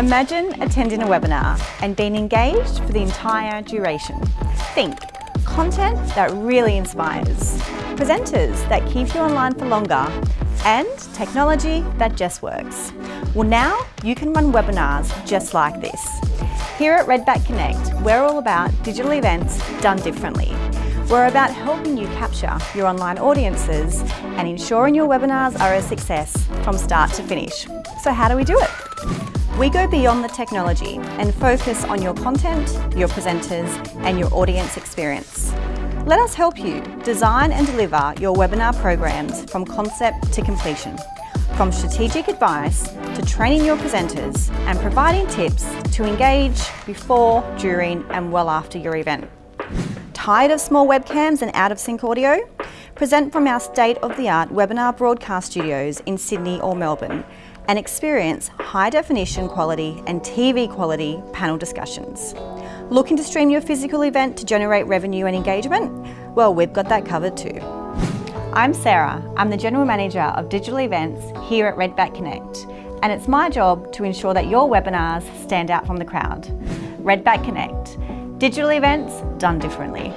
Imagine attending a webinar and being engaged for the entire duration. Think, content that really inspires, presenters that keep you online for longer, and technology that just works. Well now, you can run webinars just like this. Here at Redback Connect, we're all about digital events done differently. We're about helping you capture your online audiences and ensuring your webinars are a success from start to finish. So how do we do it? We go beyond the technology and focus on your content, your presenters and your audience experience. Let us help you design and deliver your webinar programs from concept to completion. From strategic advice to training your presenters and providing tips to engage before, during and well after your event. Tired of small webcams and out of sync audio? Present from our state-of-the-art webinar broadcast studios in Sydney or Melbourne and experience high definition quality and TV quality panel discussions. Looking to stream your physical event to generate revenue and engagement? Well, we've got that covered too. I'm Sarah. I'm the General Manager of Digital Events here at Redback Connect and it's my job to ensure that your webinars stand out from the crowd. Redback Connect, digital events done differently.